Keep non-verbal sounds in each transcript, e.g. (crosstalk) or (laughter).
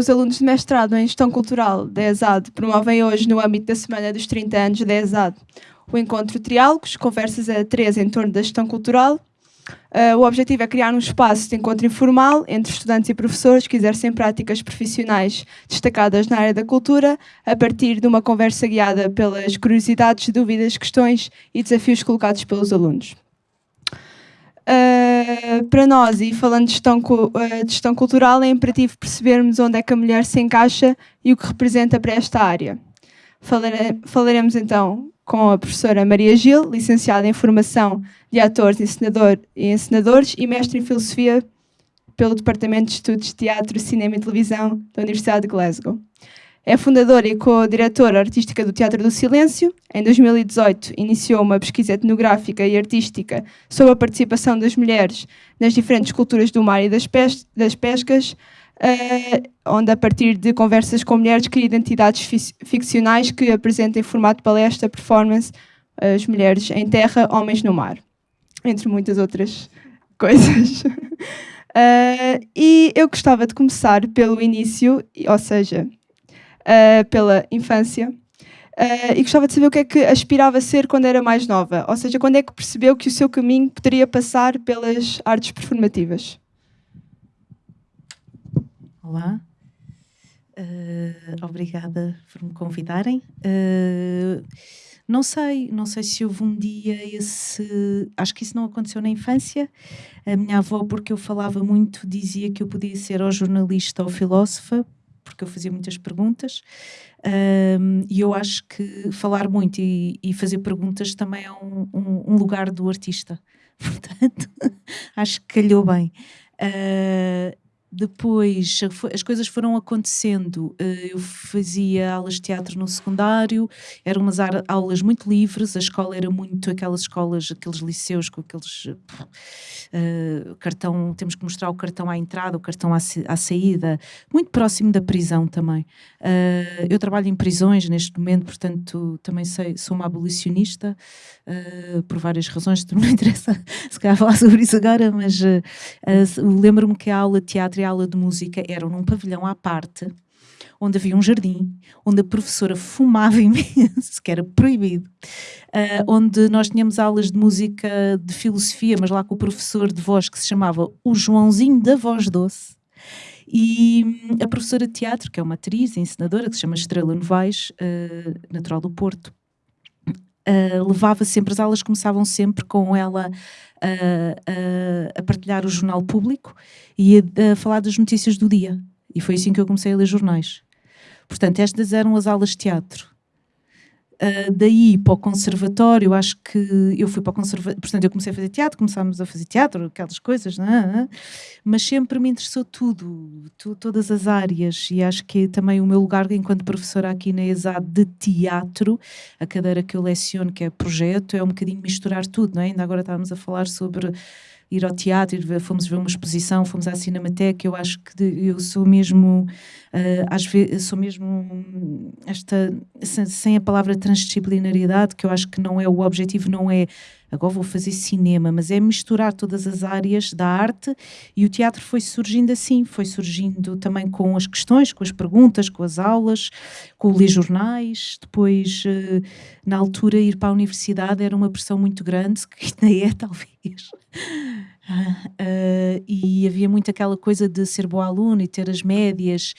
os alunos de mestrado em Gestão Cultural da ESAD promovem hoje, no âmbito da Semana dos 30 anos da ESAD, o encontro Triálogos, conversas a três em torno da gestão cultural. Uh, o objetivo é criar um espaço de encontro informal entre estudantes e professores que exercem práticas profissionais destacadas na área da cultura, a partir de uma conversa guiada pelas curiosidades, dúvidas, questões e desafios colocados pelos alunos. Uh, para nós, e falando de gestão, uh, de gestão cultural, é imperativo percebermos onde é que a mulher se encaixa e o que representa para esta área. Falare falaremos então com a professora Maria Gil, licenciada em Formação de Atores e, encenador, e Encenadores e mestre em Filosofia pelo Departamento de Estudos de Teatro, Cinema e Televisão da Universidade de Glasgow. É fundadora e co-diretora artística do Teatro do Silêncio. Em 2018, iniciou uma pesquisa etnográfica e artística sobre a participação das mulheres nas diferentes culturas do mar e das, pes das pescas, uh, onde, a partir de conversas com mulheres, cria identidades ficcionais que apresentam em formato palestra, performance, as mulheres em terra, homens no mar, entre muitas outras coisas. Uh, (laughs) e eu gostava de começar pelo início, ou seja, uh, pela infância. Uh, e gostava de saber o que é que aspirava a ser quando era mais nova, ou seja, quando é que percebeu que o seu caminho poderia passar pelas artes performativas. Olá, uh, obrigada por me convidarem. Uh, não sei, não sei se houve um dia esse. Acho que isso não aconteceu na infância. A minha avó, porque eu falava muito, dizia que eu podia ser ou jornalista ou filósofa, porque eu fazia muitas perguntas. Um, e eu acho que falar muito e, e fazer perguntas também é um, um, um, lugar do artista. (laughs) Portanto, (laughs) acho que calhou bem. Uh, depois as coisas foram acontecendo. Eh, eu fazia aulas de teatro no secundário, eram umas aulas muito livres, a escola era muito aquelas escolas, aqueles liceus com aqueles uh, cartão, temos que mostrar o cartão à entrada, o cartão à, à saída, muito próximo da prisão também. Uh, eu trabalho em prisões neste momento, portanto também sei, sou uma abolicionista, uh, por várias razões, (laughs) não me interessa se calhar falar sobre isso agora, mas lembro-me que a aula de teatro e a aula de música eram num pavilhão à parte, onde havia um jardim, onde a professora fumava (laughs) imenso, que era proibido, uh, onde nós tínhamos aulas de música de filosofia, mas lá com o professor de voz que se chamava o Joãozinho da Voz Doce, e a professora de teatro, que é uma atriz, encenadora, que se chama Estrela Novaes, uh, natural do Porto, uh, levava sempre, as aulas começavam sempre com ela a, a, partilhar o jornal público e a, a falar das notícias do dia. E foi assim que eu comecei a ler jornais. Portanto, estas eram as aulas de teatro. Uh, daí para o conservatório, acho que eu fui para o conservatório, portanto eu comecei a fazer teatro, começámos a fazer teatro, aquelas coisas, é? mas sempre me interessou tudo, tu, todas as áreas e acho que também o meu lugar enquanto professora aqui na ESAD de teatro, a cadeira que eu leciono, que é projeto, é um bocadinho misturar tudo, não é? Ainda agora estávamos a falar sobre ir ao teatro, ir, fomos ver uma exposição, fomos à Cinemateca, eu acho que eu sou mesmo, uh, às vezes, sou mesmo esta, sem a palavra transdisciplinariedade, que eu acho que não é o objetivo, não é agora vou fazer cinema, mas é misturar todas as áreas da arte e o teatro foi surgindo assim, foi surgindo também com as questões, com as perguntas, com as aulas, com ler jornais, depois uh, na altura ir para a universidade era uma pressão muito grande, que ainda é (laughs) talvez, Uh, e havia muito aquela coisa de ser boa aluna e ter as médias.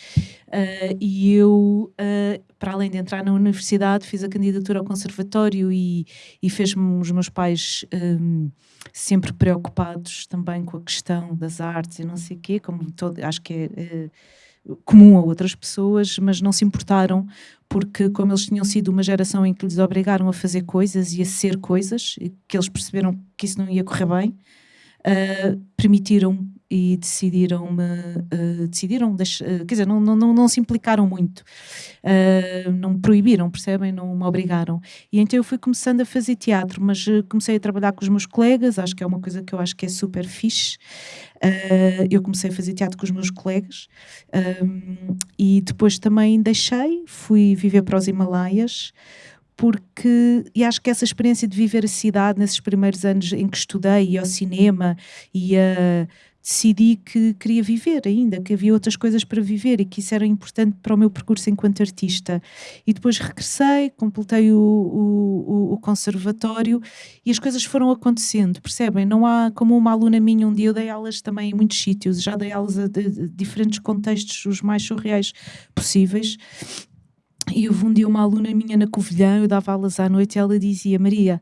Uh, e eu, uh, para além de entrar na universidade, fiz a candidatura ao conservatório e, e fez-me os meus pais um, sempre preocupados também com a questão das artes e não sei o quê, como todo, acho que é, é comum a outras pessoas, mas não se importaram porque como eles tinham sido uma geração em que lhes obrigaram a fazer coisas e a ser coisas, que eles perceberam que isso não ia correr bem, uh, permitiram e decidiram-me, uh, decidiram, deixar, uh, quer dizer, não, não, não, não, se implicaram muito, uh, não me proibiram, percebem? Não me obrigaram. E então eu fui começando a fazer teatro, mas comecei a trabalhar com os meus colegas, acho que é uma coisa que eu acho que é super fixe. eu comecei a fazer teatro com os meus colegas e depois também deixei, fui viver para os Himalaias, porque e acho que essa experiência de viver a cidade nesses primeiros anos em que estudei, e ao cinema, e a decidi que queria viver ainda, que havia outras coisas para viver e que isso era importante para o meu percurso enquanto artista. E depois regressei, completei o, o, o conservatório e as coisas foram acontecendo, percebem? Não há como uma aluna minha, um dia eu dei aulas também em muitos sítios, já dei aulas a, de, diferentes contextos, os mais surreais possíveis. E houve um dia uma aluna minha na Covilhã, eu dava aulas à noite e ela dizia: Maria,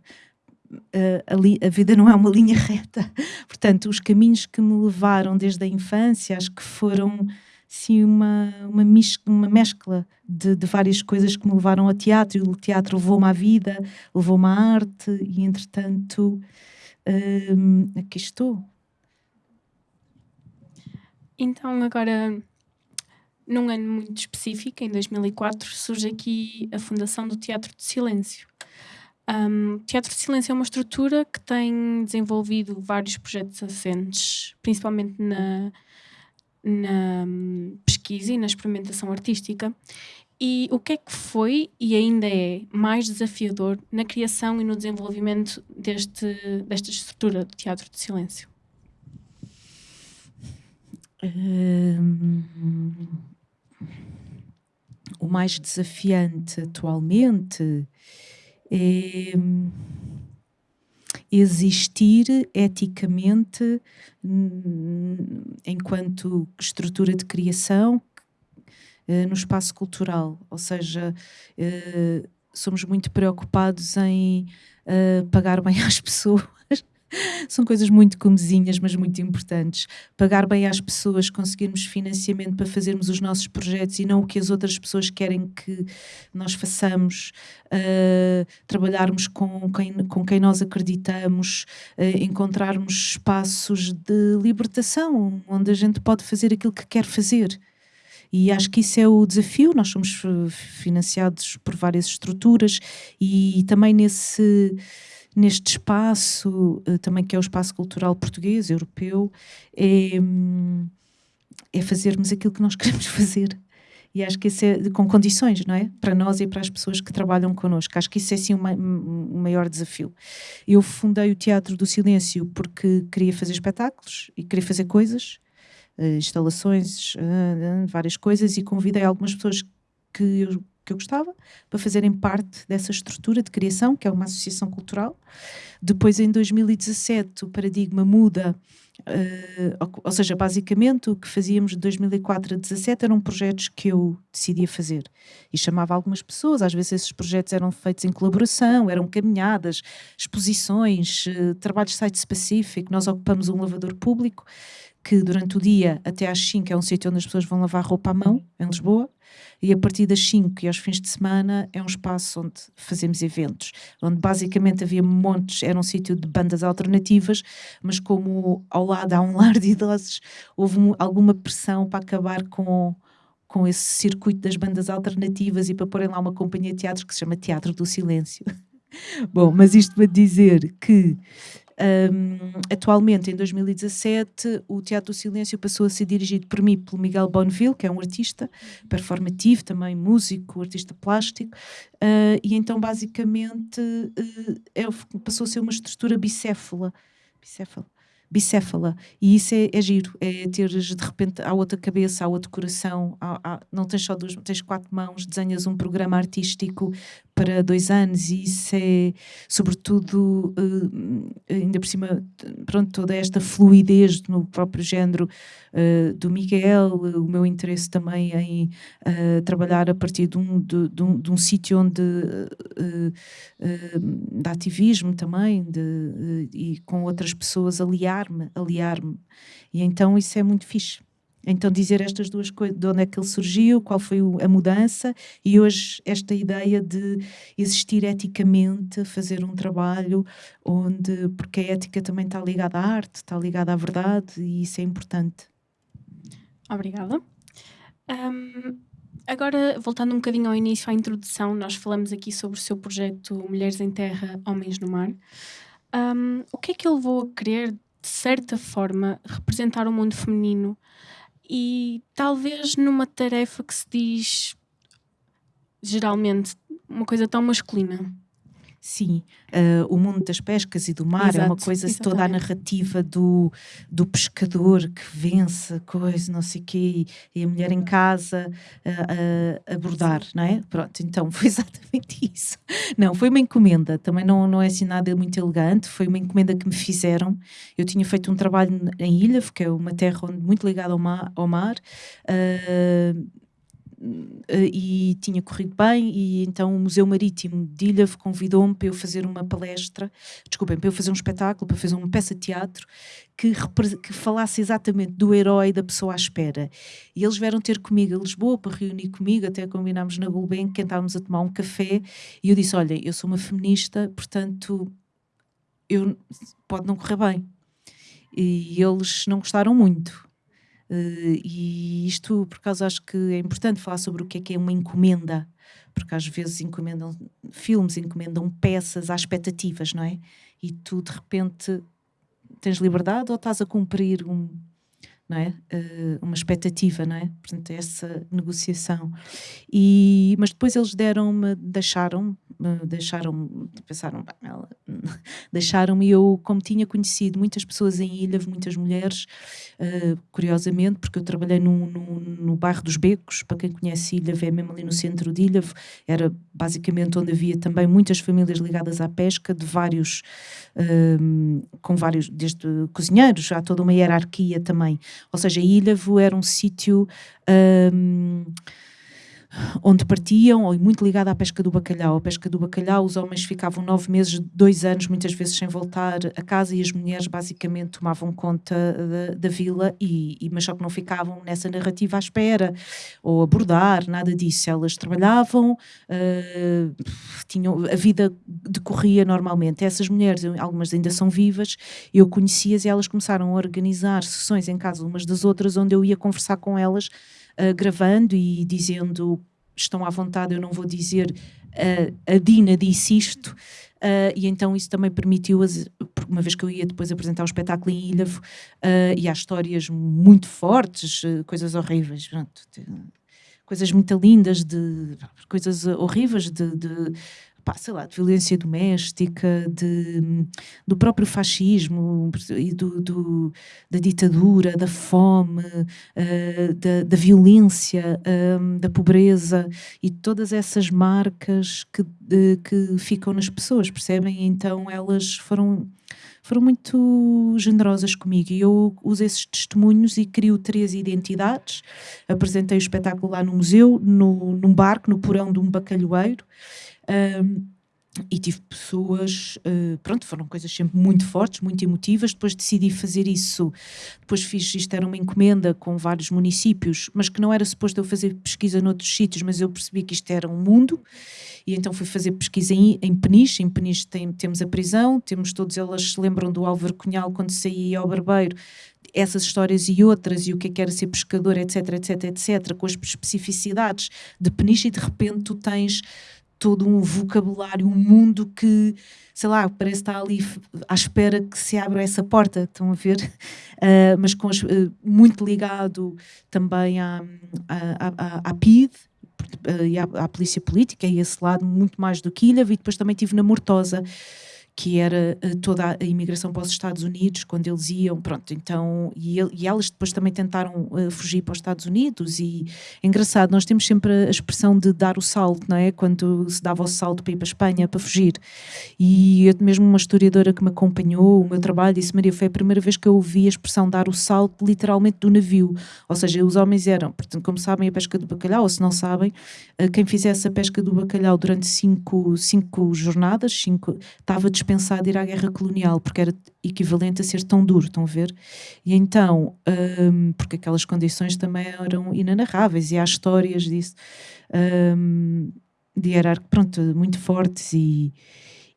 a, a, vida não é uma linha (laughs) reta. Portanto, os caminhos que me levaram desde a infância, acho que foram sim uma, uma, uma mescla de, de, várias coisas que me levaram ao teatro. E o teatro levou-me à vida, levou-me à arte, e entretanto, hum, aqui estou. Então, agora, num ano muito específico, em 2004, surge aqui a Fundação do Teatro de Silêncio. Um, Teatro de Silêncio é uma estrutura que tem desenvolvido vários projetos assentes, principalmente na, na pesquisa e na experimentação artística. E o que é que foi e ainda é mais desafiador na criação e no desenvolvimento deste, desta estrutura do Teatro de Silêncio? o mais desafiante atualmente é existir eticamente enquanto estrutura de criação eh, no espaço cultural, ou seja, eh, somos muito preocupados em eh, pagar bem (laughs) às pessoas São coisas muito comezinhas, mas muito importantes. Pagar bem às pessoas, conseguirmos financiamento para fazermos os nossos projetos e não o que as outras pessoas querem que nós façamos, uh, trabalharmos com quem, com quem nós acreditamos, uh, encontrarmos espaços de libertação, onde a gente pode fazer aquilo que quer fazer. E acho que isso é o desafio. Nós somos eh, financiados por várias estruturas e também nesse neste espaço, eh, também que é o espaço cultural português, europeu, é, hum, é fazermos aquilo que nós (laughs) queremos fazer. E acho que isso é com condições, não é? Para nós e para as pessoas que trabalham connosco. Acho que isso é sim um, um maior desafio. Eu fundei o Teatro do Silêncio porque queria fazer espetáculos e queria fazer coisas, uh, instalações, uh, várias coisas, e convidei algumas pessoas que eu que eu gostava, para fazerem parte dessa estrutura de criação, que é uma associação cultural. Depois, em 2017, o paradigma muda, uh, ou, seja, basicamente o que fazíamos de 2004 a 2017 eram projetos que eu decidia fazer. E chamava algumas pessoas, às vezes esses projetos eram feitos em colaboração, eram caminhadas, exposições, uh, trabalhos site específico. Nós ocupamos um lavador público que durante o dia até às 5 é um sítio onde as pessoas vão lavar roupa à mão, em Lisboa, e a partir das 5 e aos fins de semana é um espaço onde fazemos eventos, onde basicamente havia montes, era um sítio de bandas alternativas, mas como ao lado há um (laughs) lar de idosos, houve alguma pressão para acabar com com esse circuito das bandas alternativas e para porem lá uma companhia de teatro que se chama Teatro do Silêncio. (laughs) Bom, mas isto para dizer que um, atualmente, em 2017, o Teatro do Silêncio passou a ser dirigido por mim, pelo Miguel Bonneville, que é um artista performativo, também músico, artista plástico, uh, e então, basicamente, uh, é, passou a ser uma estrutura bicéfala. bicéfala bicéfala. E isso é, é giro, é teres de repente há outra cabeça, há outro coração, há, há, não tens só duas, tens quatro mãos, desenhas um programa artístico para dois anos e isso é, sobretudo, uh, ainda por cima, pronto, toda esta fluidez no próprio género uh, do Miguel, o meu interesse também em uh, trabalhar a partir de um, de, de um, de um sítio onde de ativismo também de, e com outras pessoas aliar-me, aliar-me. E então isso é muito fixe. Então dizer estas duas coisas, de onde é que ele surgiu, qual foi a mudança e hoje esta ideia de existir eticamente, fazer um trabalho onde, porque a ética também está ligada à arte, está ligada à verdade e isso é importante. Obrigada. Um, agora, voltando um bocadinho ao início, à introdução, nós falamos aqui sobre o seu projeto Mulheres em Terra, Homens no Mar. Um, o que é que ele levou a querer, de certa forma, representar o mundo feminino e talvez numa tarefa que se diz geralmente uma coisa tão masculina. Sim, uh, o mundo das pescas e do mar Exato, é uma coisa, exatamente. toda a narrativa do, do pescador que vence coisa, não sei o quê, e a mulher em casa a, a, bordar, não é? Pronto, então foi (laughs) exatamente isso. Não, foi uma encomenda, também não, não é assim nada muito elegante, foi uma encomenda que me fizeram. Eu tinha feito um trabalho em Ilha, que é uma terra muito ligada ao mar, ao mar uh, e tinha corrido bem e então o Museu Marítimo de Ilhavo convidou-me para eu fazer uma palestra, desculpem, para eu fazer um espetáculo, para fazer uma peça de teatro que, que falasse exatamente do herói da pessoa à espera. E eles vieram ter comigo a Lisboa para reunir comigo, até combinámos na Gulbenkian, estávamos a tomar um café e eu disse, olha, eu sou uma feminista, portanto eu, pode não correr bem. E eles não gostaram muito e isto, por causa, acho que é importante falar sobre o que é que é uma encomenda, porque às vezes encomendam filmes, encomendam peças às expectativas, não é? E tu de repente tens liberdade ou estás a cumprir um, não é? Uh, uma expectativa, não é? Portanto, essa negociação. E, mas depois eles deram-me, deixaram deixaram pensaram, (laughs) deixaram-me eu, como tinha conhecido muitas pessoas em Ilha, muitas mulheres, uh, curiosamente, porque eu trabalhei no, no, no, bairro dos Becos, para quem conhece Ilha, é mesmo ali no centro de Ilha, era basicamente onde havia também muitas famílias ligadas à pesca, de vários, uh, com vários, desde cozinheiros, há toda uma hierarquia também, ou seja, Ilhavo era um sítio... Uh, onde partiam, muito ligada à pesca do bacalhau. A pesca do bacalhau, os homens ficavam nove meses, dois anos, muitas vezes sem voltar a casa, e as mulheres basicamente tomavam conta da, da vila, e, e, mas só que não ficavam nessa narrativa à espera, ou a bordar, nada disso. Elas trabalhavam, uh, tinham, a vida decorria normalmente. Essas mulheres, algumas ainda são vivas, eu conhecia-as e elas começaram a organizar sessões em casa umas das outras, onde eu ia conversar com elas uh, gravando e dizendo estão à vontade, eu não vou dizer uh, a Dina disse isto, uh, e então isso também permitiu, uma vez que eu ia depois apresentar o espetáculo em Ilhavo, e há histórias muito fortes, coisas horríveis, pronto, coisas muito lindas, de coisas horríveis de, de pá, sei lá, de violência doméstica, de, do próprio fascismo e do, do da ditadura, da fome, uh, da, da, violência, uh, da pobreza e todas essas marcas que, que ficam nas pessoas, percebem? Então elas foram foram muito generosas comigo e eu uso esses testemunhos e crio três identidades. Apresentei o espetáculo lá no museu, no, num barco, no porão de um bacalhoeiro. Um, e tive pessoas, uh, pronto, foram coisas sempre muito fortes, muito emotivas. Depois decidi fazer isso. Depois fiz, isto era uma encomenda com vários municípios, mas que não era suposto eu fazer pesquisa noutros sítios, mas eu percebi que isto era um mundo. E então fui fazer pesquisa em, em Peniche. Em Peniche tem, temos a prisão, temos todos elas se lembram do Álvaro Cunhal quando saía ao barbeiro, essas histórias e outras, e o que é que era ser pescador, etc, etc, etc, com as especificidades de Peniche, e de repente tu tens todo um vocabulário, um mundo que, sei lá, parece estar ali à espera que se abra essa porta, estão a ver? Uh, (laughs) mas com uh, muito ligado também à, à, à, à PID, uh, e à, à, polícia política, e esse lado muito mais do que Ilha, e depois também estive na Mortosa, que era uh, toda a imigração para os Estados Unidos, quando eles iam, pronto, então, e, ele, e elas depois também tentaram uh, fugir para os Estados Unidos, e é engraçado, nós temos sempre a expressão de dar o salto, não é? Quando se dava o salto para ir para a Espanha, para fugir, e eu mesmo uma historiadora que me acompanhou, o meu trabalho, disse, Maria, foi a primeira vez que eu ouvi a expressão dar o salto literalmente do navio, ou seja, os homens eram, portanto, como sabem, a pesca do bacalhau, ou se não sabem, uh, quem fizesse a pesca do bacalhau durante cinco, cinco jornadas, cinco, estava disponível dispensado ir à guerra colonial, porque era equivalente a ser tão duro, estão a ver? E então, um, porque aquelas condições também eram inanarráveis, e há histórias disso, um, de hierarquia, pronto, muito fortes, e,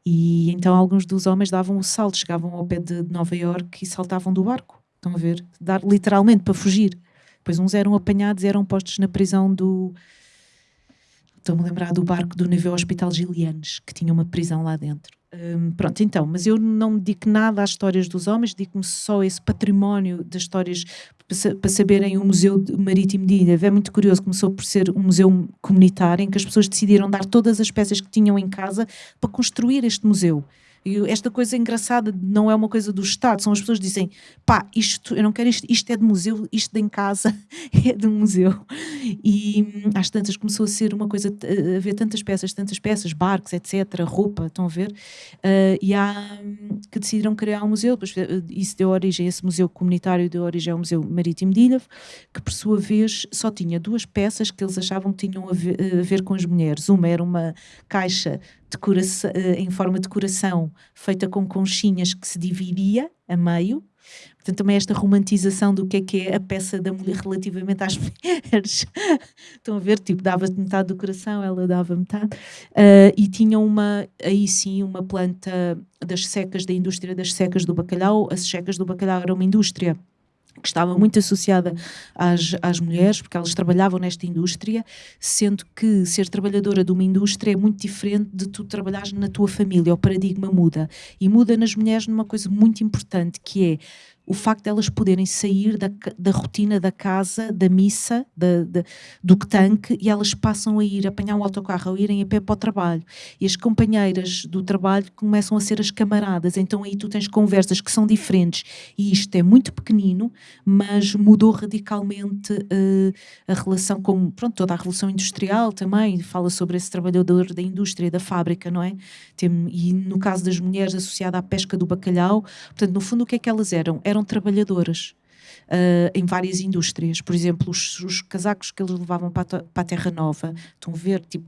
e então alguns dos homens davam o salto, chegavam ao pé de Nova Iorque e saltavam do barco, estão a ver? Dar, literalmente, para fugir. Depois uns eram apanhados eram postos na prisão do Estou-me a lembrar do barco do navio Hospital Gilianes, que tinha uma prisão lá dentro. Um, pronto, então, mas eu não me dedico nada às histórias dos homens, dedico-me só a esse património das histórias para saberem o Museu Marítimo de Ilha. É muito curioso, começou por ser um museu comunitário em que as pessoas decidiram dar todas as peças que tinham em casa para construir este museu. Esta coisa engraçada não é uma coisa do Estado, são as pessoas que dizem pá, isto, eu não quero isto, isto é de museu, isto de em casa (laughs) é de museu. E hum, às tantas começou a ser uma coisa, a ver tantas peças, tantas peças, barcos, etc., roupa, estão a ver? Uh, e há um, que decidiram criar um museu, depois eh, isso deu origem, esse museu comunitário deu origem ao Museu Marítimo de Ilha, que por sua vez só tinha duas peças que eles achavam que tinham a ver, a ver com as mulheres. Uma era uma caixa eh, em forma de coração, feita com conchinhas que se dividia a meio. Portanto, também esta romantização do que é que é a peça da mulher relativamente às (laughs) mulheres. Estão a ver? Tipo, dava metade do coração, ela dava metade. Uh, e tinha uma, aí sim, uma planta das secas, da indústria das secas do bacalhau. As secas do bacalhau era uma indústria que estava muito associada às, às mulheres, porque elas trabalhavam nesta indústria, sendo que ser trabalhadora de uma indústria é muito diferente de tu trabalhares na tua família, o paradigma muda. E muda nas mulheres numa coisa muito importante, que é o facto de elas poderem sair da, da rotina da casa, da missa, da, da, do tanque, e elas passam a ir apanhar um autocarro ou irem a pé para o trabalho. E as companheiras do trabalho começam a ser as camaradas. Então aí tu tens conversas que são diferentes. E isto é muito pequenino, mas mudou radicalmente uh, a relação com pronto, toda a revolução industrial também. Fala sobre esse trabalhador da indústria, da fábrica, não é? Tem, e no caso das mulheres associada à pesca do bacalhau, portanto, no fundo, o que é que elas eram? Eram trabalhadoras. Uh, em várias indústrias. Por exemplo, os, os, casacos que eles levavam para a, para a Terra Nova, estão a ver, tipo,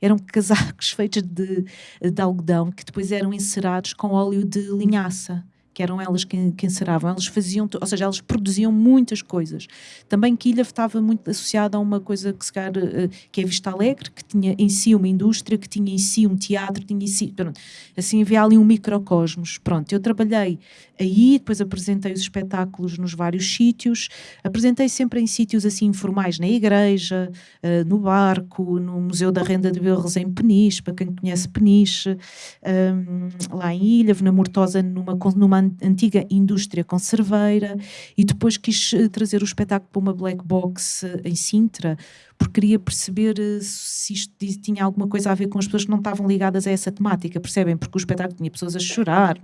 eram (laughs) casacos feitos de, de algodão que depois eram encerados com óleo de linhaça que eram elas que, que enceravam, elas faziam, ou seja, elas produziam muitas coisas. Também Quilha estava muito associada a uma coisa que se calhar, uh, que é Vista Alegre, que tinha em si uma indústria, que tinha em si um teatro, tinha em si, pronto, assim havia ali um microcosmos. Pronto, eu trabalhei aí, depois apresentei os espetáculos nos vários sítios, apresentei sempre em sítios assim informais, na igreja, uh, no barco, no Museu da Renda de Berros em Peniche, para quem conhece Peniche, um, ehm, lá em Ilha, na Mortosa, numa, numa antiga indústria conserveira. E depois quis eh, trazer o espetáculo para uma black box eh, em Sintra, porque queria perceber eh, se isto tinha alguma coisa a ver com as pessoas que não estavam ligadas a essa temática, percebem? Porque o espetáculo tinha pessoas a chorar,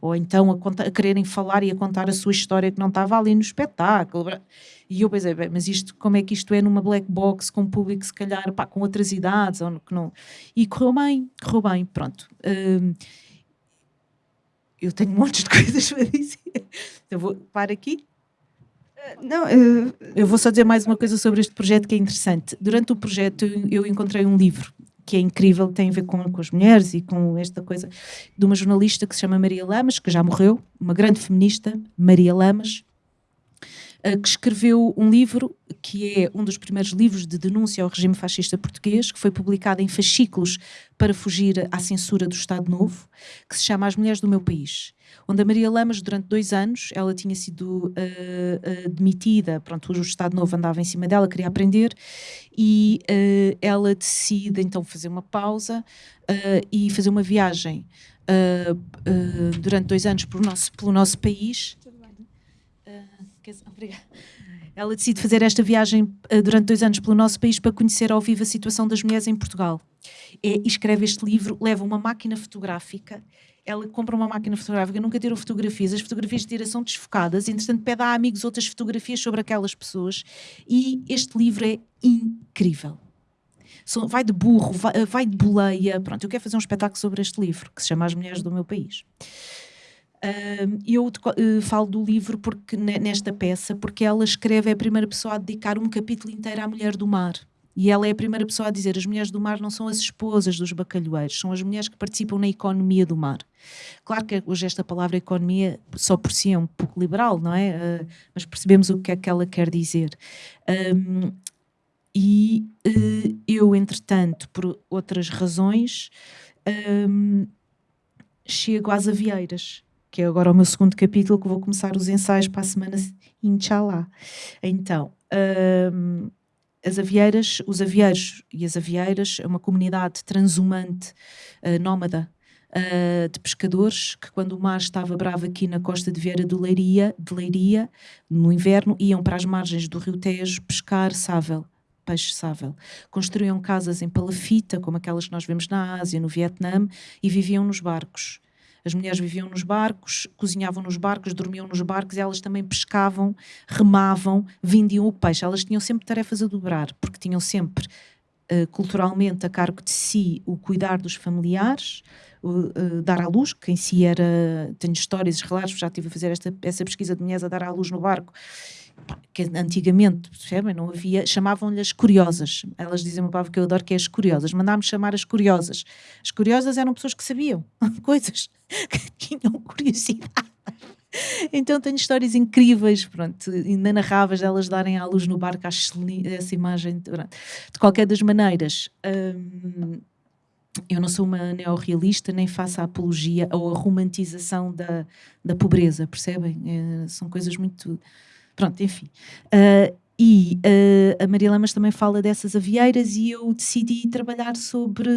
ou então a, contar, a quererem falar e a contar a sua história que não estava ali no espetáculo. E eu pensei, bem, mas isto, como é que isto é numa black box com um público, se calhar, pá, com outras idades, ou que não. E correu bem, correu bem, pronto. Uh, eu tenho (laughs) montes de coisas para dizer. Então vou parar aqui. Não, eu... eu vou só dizer mais uma coisa sobre este projeto que é interessante. Durante o projeto eu encontrei um livro que é incrível, tem a ver com, com as mulheres e com esta coisa de uma jornalista que se chama Maria Lamas, que já morreu, uma grande feminista, Maria Lamas, eh, que escreveu um livro que é um dos primeiros livros de denúncia ao regime fascista português, que foi publicado em fascículos para fugir à censura do Estado Novo, que se chama As Mulheres do Meu País, onde a Maria Lamas, durante dois anos, ela tinha sido uh, uh, demitida, pronto, o Estado Novo andava em cima dela, queria aprender, e uh, ela decide então fazer uma pausa e fazer uma viagem durante dois anos pelo nosso, pelo nosso país, Obrigada. Ela decide fazer esta viagem durante dois anos pelo nosso país para conhecer ao vivo a situação das mulheres em Portugal. É, escreve este livro, leva uma máquina fotográfica. Ela compra uma máquina fotográfica, nunca tirou fotografias, as fotografias de tira são desfocadas, entretanto pede a amigos outras fotografias sobre aquelas pessoas e este livro é incrível. Vai de burro, vai, eh, vai de boleia. Pronto, eu quero fazer um espetáculo sobre este livro, que se chama As Mulheres do Meu País. Eu uh, falo do livro porque nesta peça porque ela escreve é a primeira pessoa a dedicar um capítulo inteiro à mulher do mar e ela é a primeira pessoa a dizer as mulheres do mar não são as esposas dos bacalhoeiros, são as mulheres que participam na economia do mar. Claro que hoje esta palavra economia só por si é um pouco liberal, não é? Uh, mas percebemos o que é que ela quer dizer. Um, e uh, eu, entretanto, por outras razões, um, chego às avieiras que é agora o meu segundo capítulo, que vou começar os ensaios para a semana, inshallah. Então, um, as avieiras, os avieiros e as avieiras é uma comunidade transhumante, uh, nómada, uh, de pescadores que quando o mar estava bravo aqui na costa de Vieira de Leiria, de Leiria, no inverno, iam para as margens do rio Tejo pescar sável peixe sável. Construíam casas em palafita, como aquelas que nós vemos na Ásia, no Vietnã, e viviam nos barcos. As mulheres viviam nos barcos, cozinhavam nos barcos, dormiam nos barcos elas também pescavam, remavam, vendiam o peixe. Elas tinham sempre tarefas a dobrar, porque tinham sempre, uh, culturalmente, a cargo de si o cuidar dos familiares, uh, dar à luz, que em si era. Tenho histórias, relatos, já estive a fazer esta, essa pesquisa de mulheres a dar à luz no barco que antigamente, percebem, não havia, chamavam-lhe curiosas. Elas dizem uma palavra que eu adoro que é as curiosas. Mandámos chamar as curiosas. As curiosas eram pessoas que sabiam (laughs) coisas, que tinham curiosidade. Então tenho histórias incríveis, pronto, inenarráveis delas darem à luz no barco, essa imagem. Pronto. De qualquer das maneiras, hum, eu não sou uma neorrealista, nem faço a apologia ou a romantização da, da pobreza, percebem? É, são coisas muito Pronto, enfim. Uh, e uh, a Maria Lamas também fala dessas avieiras e eu decidi trabalhar sobre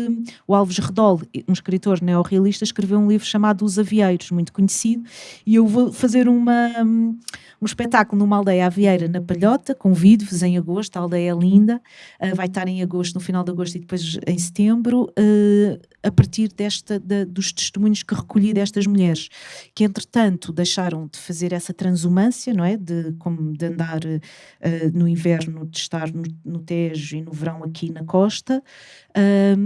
o Alves Redol, um escritor neorrealista, escreveu um livro chamado Os Avieiros, muito conhecido, e eu vou fazer uma, um espetáculo numa aldeia avieira na Palhota, convido-vos em agosto, a aldeia é linda, uh, vai estar em agosto, no final de agosto e depois em setembro, uh, a partir desta, da, dos testemunhos que recolhi destas mulheres, que entretanto deixaram de fazer essa transumância, não é? De, como de andar no inverno, de estar no, no, Tejo e no verão aqui na costa,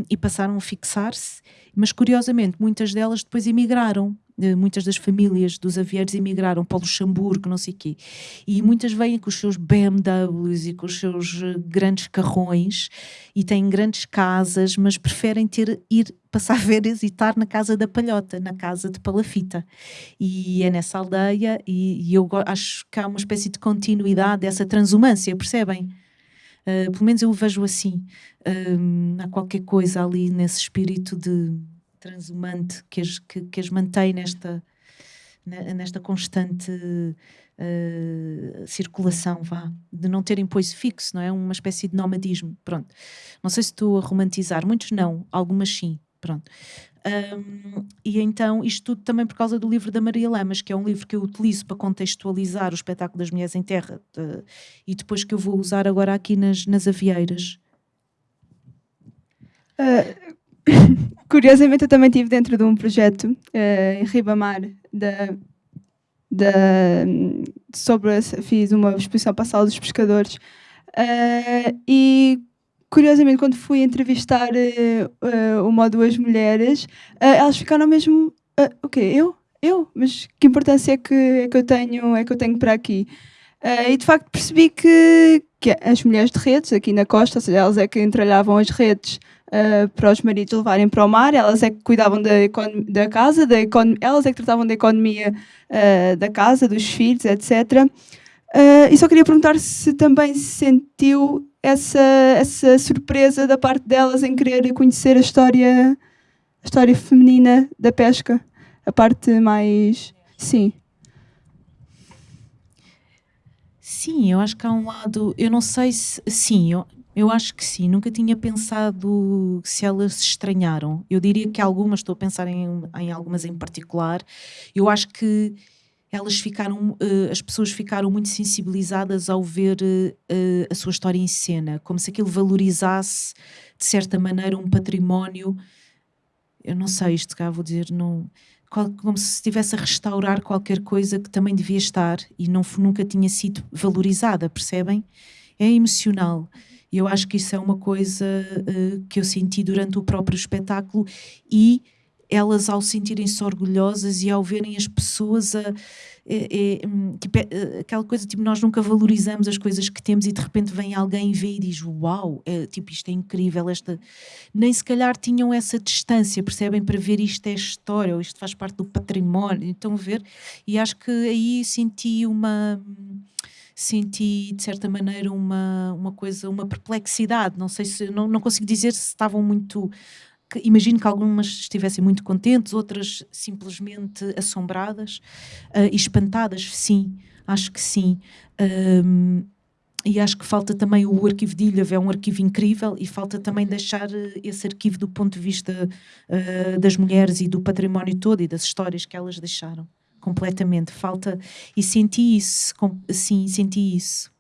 e passaram a fixar-se, mas curiosamente muitas delas depois emigraram muitas das famílias dos avieiros emigraram para o Luxemburgo, não sei o quê. E muitas vêm com os seus BMWs e com os seus eh, grandes carrões e têm grandes casas, mas preferem ter, ir passar (laughs) férias e estar na casa da palhota, na casa de palafita. E é nessa aldeia e, e eu acho que há uma espécie de continuidade dessa transumância, percebem? Uh, pelo menos eu o vejo assim. Uh, há qualquer coisa ali nesse espírito de transhumante que as, que, que as mantém nesta, nesta constante uh, circulação, vá, de não terem pois fixo, não é? Uma espécie de nomadismo, pronto. Não sei se estou a romantizar, muitos não, algumas sim, pronto. Um, e então, isto tudo também por causa do livro da Maria Lamas, que é um livro que eu utilizo para contextualizar o espetáculo das Mulheres em Terra e depois que eu vou usar agora aqui nas, nas avieiras. Uh, (laughs) Curiosamente, eu também estive dentro de um projeto uh, em Ribamar da, da, sobre fiz uma exposição para a sala dos pescadores uh, e curiosamente quando fui entrevistar uh, uma ou duas mulheres elas ficaram mesmo o quê? Eu? Eu? Mas que importância é que, é que eu tenho é que eu tenho para aqui? e de facto percebi que, que as mulheres de redes aqui na costa, ou seja, elas é que entrelhavam as redes uh, para os maridos levarem para o mar, elas é que cuidavam da, da casa, da elas é que tratavam da economia uh, da casa, dos filhos, etc. Uh, eh, e só queria perguntar se também sentiu essa, essa surpresa da parte delas em querer conhecer a história, a história feminina da pesca, a parte mais. Sim. Sim, eu acho que há um lado. Eu não sei se. Sim, eu, eu acho que sim, nunca tinha pensado se elas se estranharam. Eu diria que algumas, estou a pensar em, em algumas em particular, eu acho que elas ficaram, uh, as pessoas ficaram muito sensibilizadas ao ver uh, a sua história em cena, como se aquilo valorizasse, de certa maneira, um património. Eu não sei, isto cá vou dizer, não, como se estivesse a restaurar qualquer coisa que também devia estar e não, nunca tinha sido valorizada, percebem? É emocional. E eu acho que isso é uma coisa uh, que eu senti durante o próprio espetáculo e elas ao sentirem-se orgulhosas e ao verem as pessoas a, é, é, hum, tipo, é, aquela coisa tipo nós nunca valorizamos as coisas que temos e de repente vem alguém e vê e diz uau, é, tipo isto é incrível esta nem se calhar tinham essa distância percebem para ver isto é história ou isto faz parte do património então ver e acho que aí senti uma senti de certa maneira uma, uma coisa, uma perplexidade. Não sei se não, não consigo dizer se estavam muito. Que, imagino que algumas estivessem muito contentes, outras simplesmente assombradas uh, e espantadas. Sim, acho que sim. Um, e acho que falta também o arquivo de Ilha, é um arquivo incrível e falta também deixar eh, esse arquivo do ponto de vista uh, das mulheres e do património todo e das histórias que elas deixaram completamente falta e senti isso sim senti isso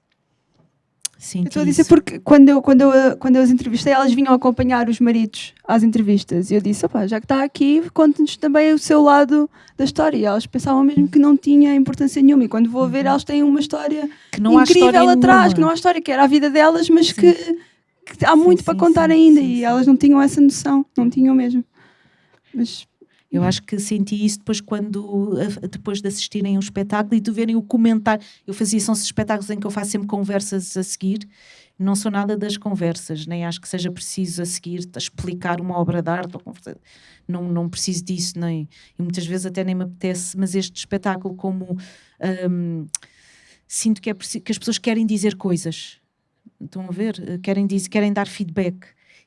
Senti estou a dizer isso. porque quando eu, quando, eu, quando eu as entrevistei, elas vinham acompanhar os maridos às entrevistas. E eu disse: já que está aqui, conte-nos também o seu lado da história. E elas pensavam mesmo que não tinha importância nenhuma. E quando vou ver, uhum. elas têm uma história que não incrível atrás, nenhuma. que não há história, que era a vida delas, mas que, que, há muito sim, para sim, contar sim, ainda. e elas não tinham essa noção, não tinham mesmo. Mas eu acho que senti isso depois quando depois de assistirem um espetáculo e de verem o comentário. Eu fazia são espetáculos em que eu faço sempre conversas a seguir. Não sou nada das conversas, nem acho que seja preciso a seguir explicar uma obra de arte. Não, não preciso disso, nem. E muitas vezes até nem me apetece, mas este espetáculo, como um, sinto que, é, que as pessoas querem dizer coisas. Estão a ver? Querem, dizer, querem dar feedback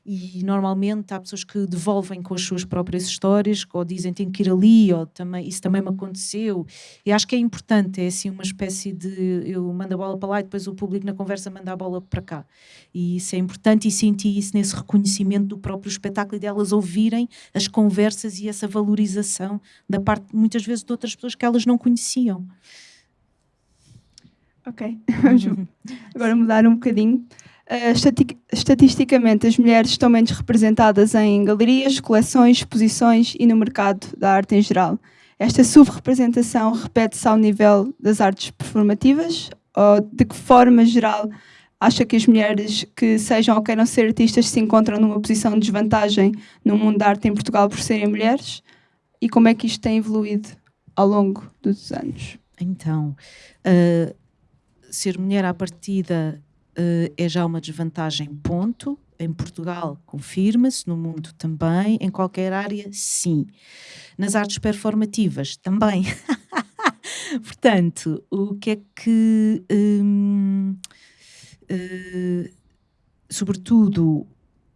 e normalmente há pessoas que devolvem com as suas próprias histórias ou dizem tem que ir ali ou também isso também me aconteceu e acho que é importante é assim uma espécie de eu mando a bola para lá e depois o público na conversa manda a bola para cá. E isso é importante e senti isso nesse reconhecimento do próprio espetáculo e delas ouvirem as conversas e essa valorização da parte muitas vezes de outras pessoas que elas não conheciam. Ok (laughs) vamos agora mudar um bocadinho Uh, estatisticamente, as mulheres estão menos representadas em galerias, coleções, exposições e no mercado da arte em geral. Esta subrepresentação repete-se ao nível das artes performativas? Ou de que forma geral acha que as mulheres que sejam ou queiram ser artistas se encontram numa posição de desvantagem no mundo da arte em Portugal por serem mulheres? E como é que isto tem evoluído ao longo dos anos? Então, uh, ser mulher à partida é já uma desvantagem, ponto. Em Portugal, confirma-se, no mundo também, em qualquer área, sim. Nas artes performativas, também. (laughs) Portanto, o que é que. Um, uh, eh, sobretudo,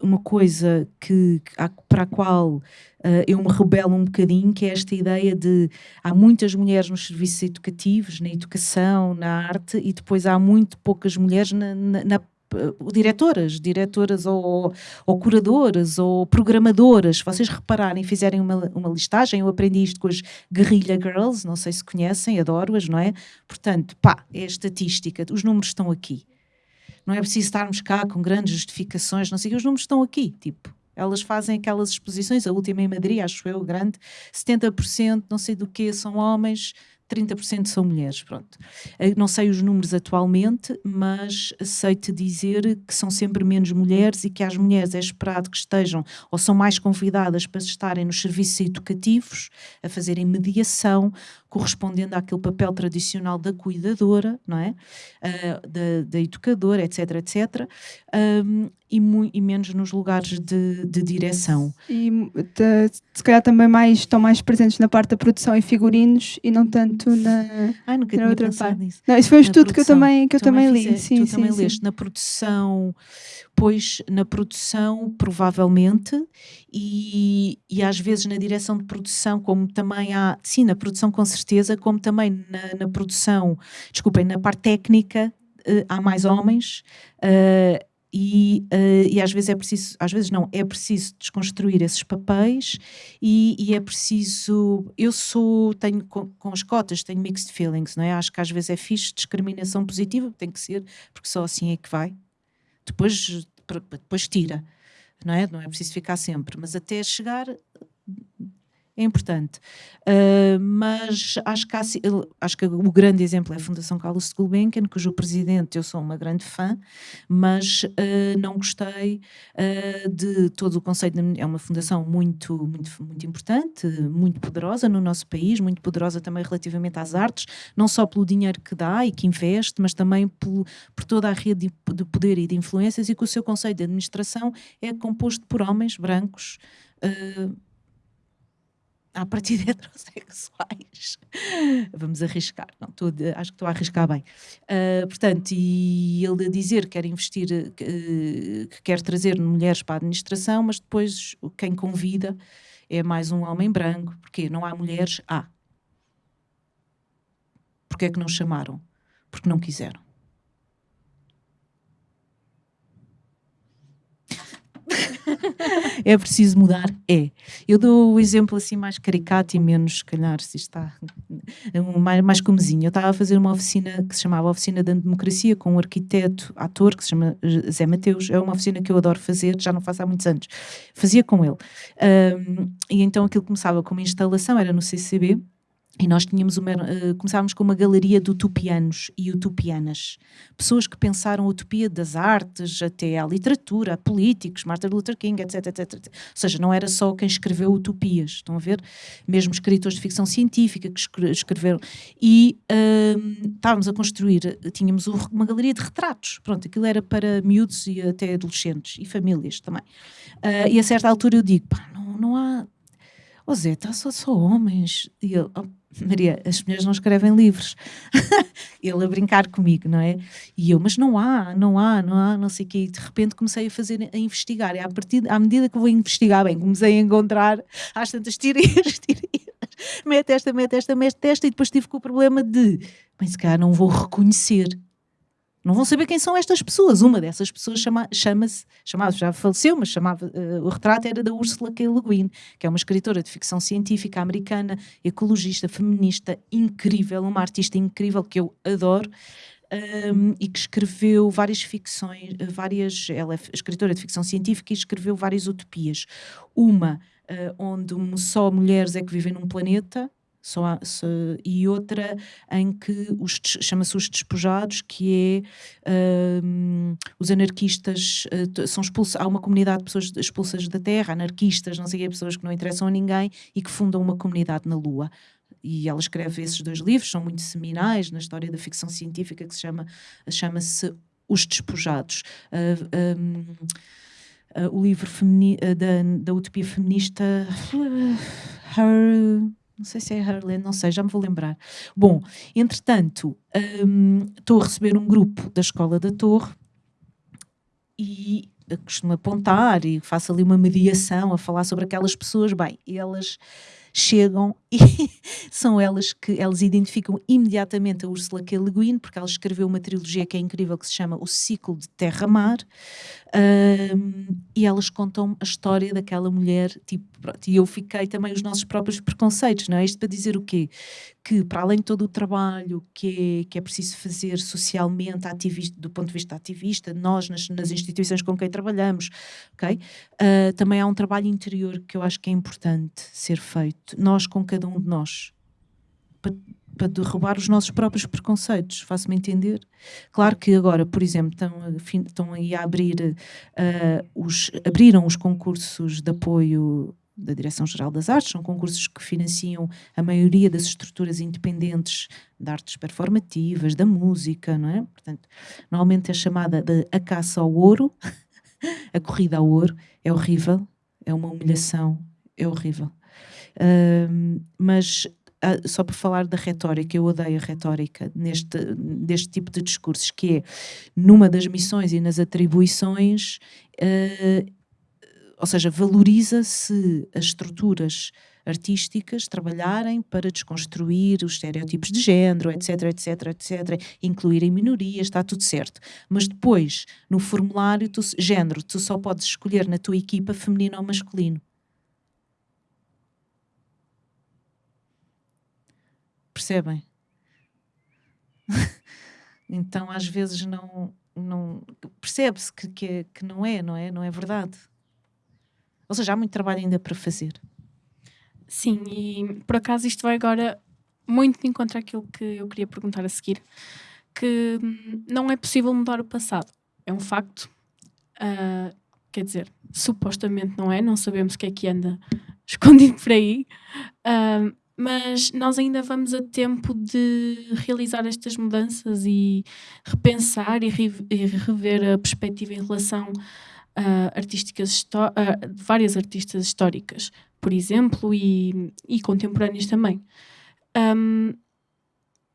uma coisa que, para a qual uh, eu me rebelo um bocadinho, que é esta ideia de há muitas mulheres nos serviços educativos, na educação, na arte, e depois há muito poucas mulheres na, na, na uh, diretoras, diretoras ou, ou, curadoras ou programadoras. Se vocês repararem, fizerem uma, uma listagem, eu aprendi isto com as Guerrilla Girls, não sei se conhecem, adoro-as, não é? Portanto, pá, é estatística, os números estão aqui não é preciso estarmos cá com grandes justificações, não sei, os números estão aqui, tipo, elas fazem aquelas exposições, a última em Madrid, acho eu, grande, 70%, não sei do que, são homens, 30% são mulheres, pronto. Eh, não sei os números atualmente, mas sei-te dizer que são sempre menos mulheres e que as mulheres é esperado que estejam ou são mais convidadas para estarem nos serviços educativos, a fazerem mediação, correspondendo àquele papel tradicional da cuidadora, não é? Uh, da, da, educadora, etc, etc. Um, e, e, menos nos lugares de, de direção. E de, se calhar também mais, estão mais presentes na parte da produção e figurinos e não tanto na, Ai, nunca na outra parte. Nisso. Não, isso foi um estudo que eu também, que eu também, também li. Sim, tu sim, também sim. leste. Na produção, pois na produção, provavelmente, e, e às vezes na direção de produção, como também há, sim, na produção com certeza, como também na, na produção, desculpem, na parte técnica, uh, há mais homens. Uh, e, uh, e, às vezes é preciso, às vezes não, é preciso desconstruir esses papéis e, e é preciso, eu sou, tenho com, com, as cotas, tenho mixed feelings, não é? Acho que às vezes é fixe discriminação positiva, tem que ser, porque só assim é que vai. Depois, depois tira, não é? Não é preciso ficar sempre, mas até chegar é importante. Uh, mas acho que, há, acho que o grande exemplo é a Fundação Carlos Gulbenkian, cujo presidente eu sou uma grande fã, mas uh, não gostei uh, de todo o conceito. É uma fundação muito, muito, muito importante, muito poderosa no nosso país, muito poderosa também relativamente às artes, não só pelo dinheiro que dá e que investe, mas também por, por toda a rede de, de poder e de influências e que o seu conceito de administração é composto por homens brancos. Uh, à partida (laughs) heterossexuais. Vamos arriscar, não, tô, acho que estou a arriscar bem. Uh, portanto, e ele a dizer que quer investir, que, que quer trazer mulheres para a administração, mas depois quem convida é mais um homem branco, porque não há mulheres? Há. Porquê é que não chamaram? Porque não quiseram. (laughs) é preciso mudar? É. Eu dou o exemplo assim mais caricato e menos, se calhar, se está mais, mais comezinho. Eu estava a fazer uma oficina que se chamava Oficina da Democracia com um arquiteto, ator, que se chama Zé Mateus. É uma oficina que eu adoro fazer, já não faço há muitos anos. Fazia com ele. Um, e então aquilo começava com uma instalação, era no CCB, e nós tínhamos uma, uh, começávamos com uma galeria de utopianos e utopianas. Pessoas que pensaram a utopia das artes, até à literatura, a políticos, Martin Luther King, etc, etc, etc. Ou seja, não era só quem escreveu utopias, estão a ver? Mesmo escritores de ficção científica que escreveram. E uh, estávamos a construir, tínhamos uma galeria de retratos. Pronto, aquilo era para miúdos e até adolescentes e famílias também. Uh, e a certa altura eu digo, pá, não, não há... Oh Zé, está só, só homens. E ele, oh, Maria, as mulheres não escrevem livros. (laughs) Ele a brincar comigo, não é? E eu, mas não há, não há, não há, não sei o quê. E de repente comecei a fazer, a investigar. E à, partir, à medida que vou investigar, bem, comecei a encontrar às tantas tirinhas, (laughs) tirinhas. Mete esta, mete esta, mete esta. E depois tive com o problema de, bem, se calhar não vou reconhecer não vão saber quem são estas pessoas. Uma dessas pessoas chama, chama-se, chamava, já faleceu, mas chamava, uh, o retrato era da Ursula K. Le Guin, que é uma escritora de ficção científica americana, ecologista, feminista, incrível, uma artista incrível que eu adoro. Um, e que escreveu várias ficções, várias, ela é escritora de ficção científica e escreveu várias utopias. Uma uh, onde só mulheres é que vivem num planeta, só há, e outra em que chama-se os despojados, que é uh, os anarquistas uh, são expulsos, há uma comunidade de pessoas expulsas da terra, anarquistas, não sei pessoas que não interessam a ninguém e que fundam uma comunidade na Lua. E ela escreve esses dois livros, são muito seminais na história da ficção científica, que se chama chama-se Os Despojados. Uh, um, uh, o livro da, da utopia feminista Her não sei se é Harlan, não sei, já me vou lembrar. Bom, entretanto, um, estou a receber um grupo da Escola da Torre e costumo apontar e faço ali uma mediação a falar sobre aquelas pessoas. Bem, elas chegam e (laughs) são elas que elas identificam imediatamente a Ursula K. Le Guin, porque ela escreveu uma trilogia que é incrível que se chama O Ciclo de Terra-Mar um, e elas contam a história daquela mulher tipo, pronto, e eu fiquei também os nossos próprios preconceitos, não é? Isto para dizer o quê? Que para além de todo o trabalho que é, que é preciso fazer socialmente, ativista, do ponto de vista ativista, nós nas, nas instituições com quem trabalhamos, ok? Uh, também há um trabalho interior que eu acho que é importante ser feito, nós com cada um de nós, para, para derrubar os nossos próprios preconceitos, faço-me entender? Claro que agora, por exemplo, estão, estão aí a abrir, uh, os, abriram os concursos de apoio da Direção-Geral das Artes, são concursos que financiam a maioria das estruturas independentes de artes performativas, da música, não é? Portanto, normalmente é chamada de a caça ao ouro, (laughs) a corrida ao ouro, é horrível, é uma humilhação, é horrível. Mas uh, só por falar da retórica, eu odeio a retórica neste, deste tipo de discursos, que é numa das missões e nas atribuições, uh, ou seja, valoriza-se as estruturas artísticas trabalharem para desconstruir os estereótipos de género, etc, etc, etc, incluírem minorias, está tudo certo. Mas depois, no formulário, tu, género, tu só podes escolher na tua equipa feminino ou masculino. Percebem? (laughs) então, às vezes, não, não percebe-se que, que, é, que não é, não é? Não é verdade. Ou seja, há muito trabalho ainda para fazer. Sim, e por acaso isto vai agora muito de encontro àquilo que eu queria perguntar a seguir, que hum, não é possível mudar o passado. É um facto. Uh, quer dizer, supostamente não é, não sabemos o que é que anda (laughs) escondido por aí. Uh, mas nós ainda vamos a tempo de realizar estas mudanças e repensar e, rever a perspectiva em relação a artísticas a várias artistas históricas, por exemplo, e, e contemporâneas também. Um,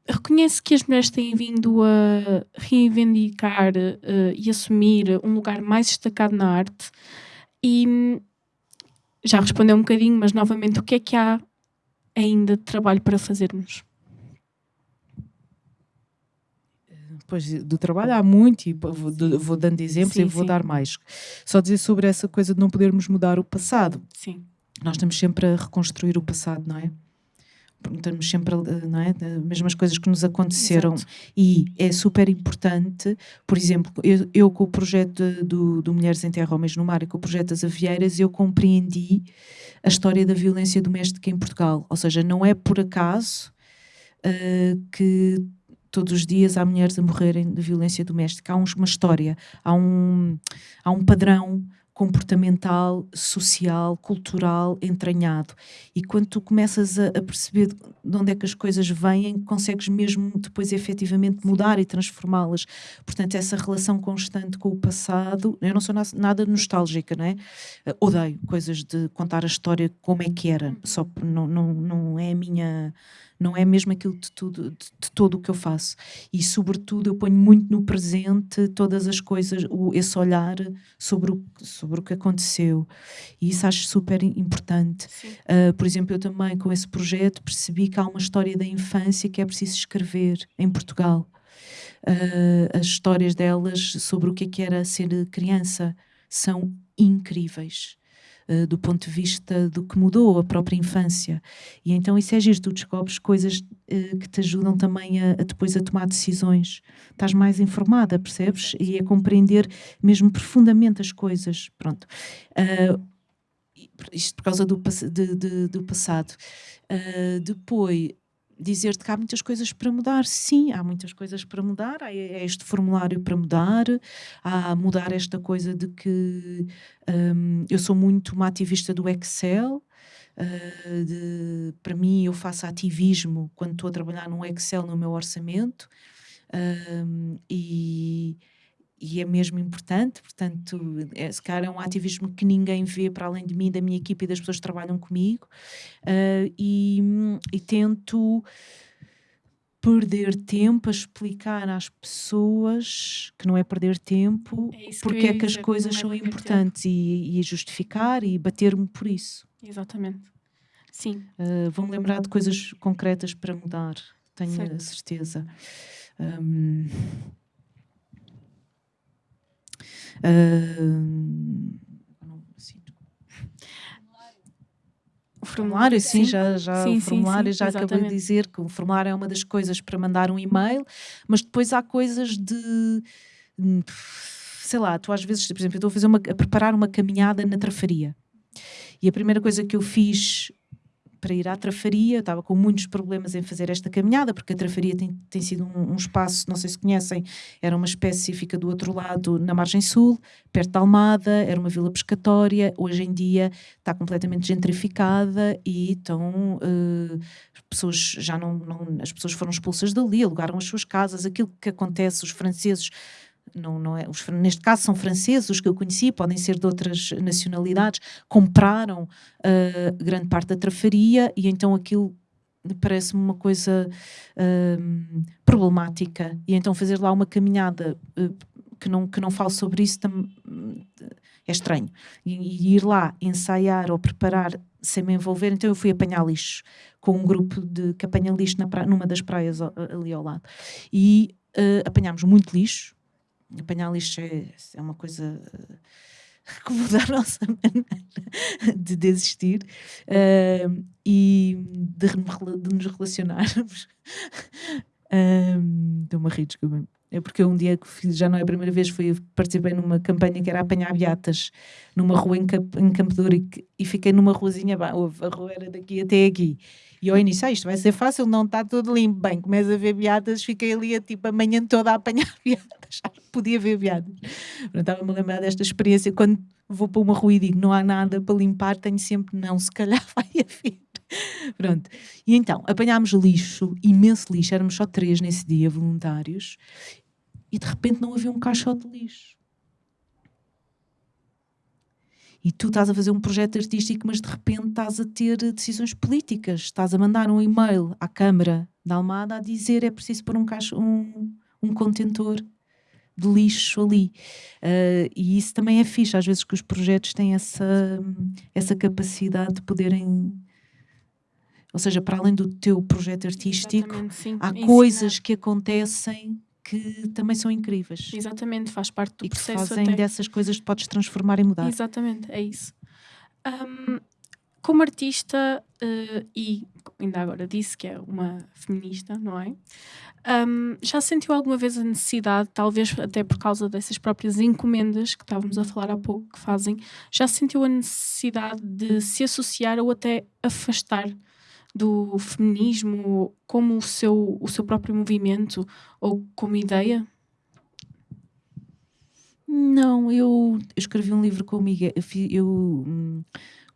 reconhece que as mulheres têm vindo a reivindicar uh, e assumir um lugar mais destacado na arte e já respondeu um bocadinho, mas novamente, o que é que há ainda de trabalho para fazermos? Pois, do trabalho há muito e vou, vou dando exemplos sim, e vou sim. dar mais. Só dizer sobre essa coisa de não podermos mudar o passado. Sim. Nós estamos sempre a reconstruir o passado, não é? Estamos sempre, não é? As mesmas coisas que nos aconteceram. Exato. E é super importante, por exemplo, eu, eu com o projeto do, do Mulheres em Terra, Homens no Mar e com o projeto das Avieiras, eu compreendi a história da violência doméstica em Portugal. Ou seja, não é por acaso uh, que todos os dias há mulheres a morrerem de violência doméstica. Há uma história, há um, há um padrão comportamental, social, cultural entranhado. E quando tu começas a, a, perceber de onde é que as coisas vêm, consegues mesmo depois efetivamente mudar e transformá-las. Portanto, essa relação constante com o passado, eu não sou na, nada nostálgica, não é? Uh, odeio coisas de contar a história como é que era, só não, não, não é a minha não é mesmo aquilo de, tudo, de, de todo o que eu faço. E, sobretudo, eu ponho muito no presente todas as coisas, o, esse olhar sobre o, sobre o que aconteceu. E isso acho super importante. Uh, por exemplo, eu também, com esse projeto, percebi que há uma história da infância que é preciso escrever em Portugal. Uh, as histórias delas sobre o que é que era ser criança são incríveis. Eh, do ponto de vista do que mudou a própria infância. E então isso é giro, tu descobres coisas uh, que te ajudam também a, a, depois a tomar decisões. Estás mais informada, percebes? E a compreender mesmo profundamente as coisas. Pronto. Uh, isto por causa do, de, de, do passado. Depois, dizer-te que há muitas coisas para mudar. Sim, há muitas coisas para mudar. Há este formulário para mudar, há mudar esta coisa de que um, eu sou muito uma ativista do Excel. Uh, de, para mim, eu faço ativismo quando estou a trabalhar no Excel no meu orçamento. Um, e e é mesmo importante, portanto, é, se calhar é um ativismo que ninguém vê para além de mim, da minha equipa e das pessoas que trabalham comigo, uh, e, e, tento perder tempo a explicar às pessoas que não é perder tempo, é porque é que as coisas é são importantes e, e, justificar e bater-me por isso. Exatamente. Sim. Uh, Vou-me lembrar de coisas concretas para mudar, tenho certo. a certeza. Um, o formulário, sim, sim, já, já sim, o formulário sim, já acabei de dizer que o formulário é uma das coisas para mandar um e-mail, mas depois há coisas de sei lá, tu às vezes, por exemplo, eu estou a fazer uma, a preparar uma caminhada na trafaria. E a primeira coisa que eu fiz para ir à Trafaria. Eu estava com muitos problemas em fazer esta caminhada, porque a Trafaria tem, tem sido um, um, espaço, não sei se conhecem, era uma espécie, fica do outro lado, na margem sul, perto de Almada, era uma vila pescatória. Hoje em dia está completamente gentrificada e estão. Uh, pessoas já não, não. As pessoas foram expulsas dali, alugaram as suas casas. Aquilo que acontece, os franceses não, não é, os, neste caso são franceses, os que eu conheci, podem ser de outras nacionalidades, compraram uh, grande parte da trafaria e então aquilo parece-me uma coisa uh, problemática. E então fazer lá uma caminhada uh, que, não, que não fale sobre isso é estranho. E, e, ir lá ensaiar ou preparar sem me envolver, então eu fui apanhar lixo com um grupo de que apanha lixo numa das praias ali ao lado. E apanhámos muito lixo, apanhar lixo é, é uma coisa eh, (laughs) que muda a nossa maneira de desistir uh, e de, de, nos relacionarmos. (laughs) Estou-me a rir, desculpa. É porque um dia que fiz, já não é a primeira vez, fui, participei numa campanha que era apanhar beatas numa rua em, Camp, em e fiquei numa ruazinha, a rua era daqui até aqui. E ao início, ah, isto vai ser fácil, não está tudo limpo. Bem, começo a ver beatas, fiquei ali a, tipo, a manhã toda a apanhar (laughs) beatas, já podia ver beatas. Estava-me a lembrar desta experiência, quando vou para uma rua e digo não há nada para limpar, tenho sempre, não, se calhar (laughs) vai haver. Pronto. E então, apanhámos lixo, imenso lixo, éramos só três nesse dia, voluntários, e de repente não havia um caixote de lixo. E tu estás a fazer um projeto artístico, mas de repente estás a ter decisões políticas. Estás a mandar um e-mail à Câmara da Almada a dizer é preciso pôr um, caixo, um, um contentor de lixo ali. Uh, e isso também é fixe, às vezes que os projetos têm essa, essa capacidade de poderem ou seja, para além do teu projeto artístico, há coisas que acontecem que também são incríveis. Exatamente, faz parte do e que processo fazem até. dessas coisas que podes transformar e mudar. Exatamente, é isso. Um, como artista, uh, e ainda agora disse que é uma feminista, não é? Um, já sentiu alguma vez a necessidade, talvez até por causa dessas próprias encomendas que estávamos a falar há pouco que fazem, já sentiu a necessidade de se associar ou até afastar do feminismo como o seu, o seu próprio movimento ou como ideia? Não, eu, escrevi um livro com o Miguel. Eu, eu hum,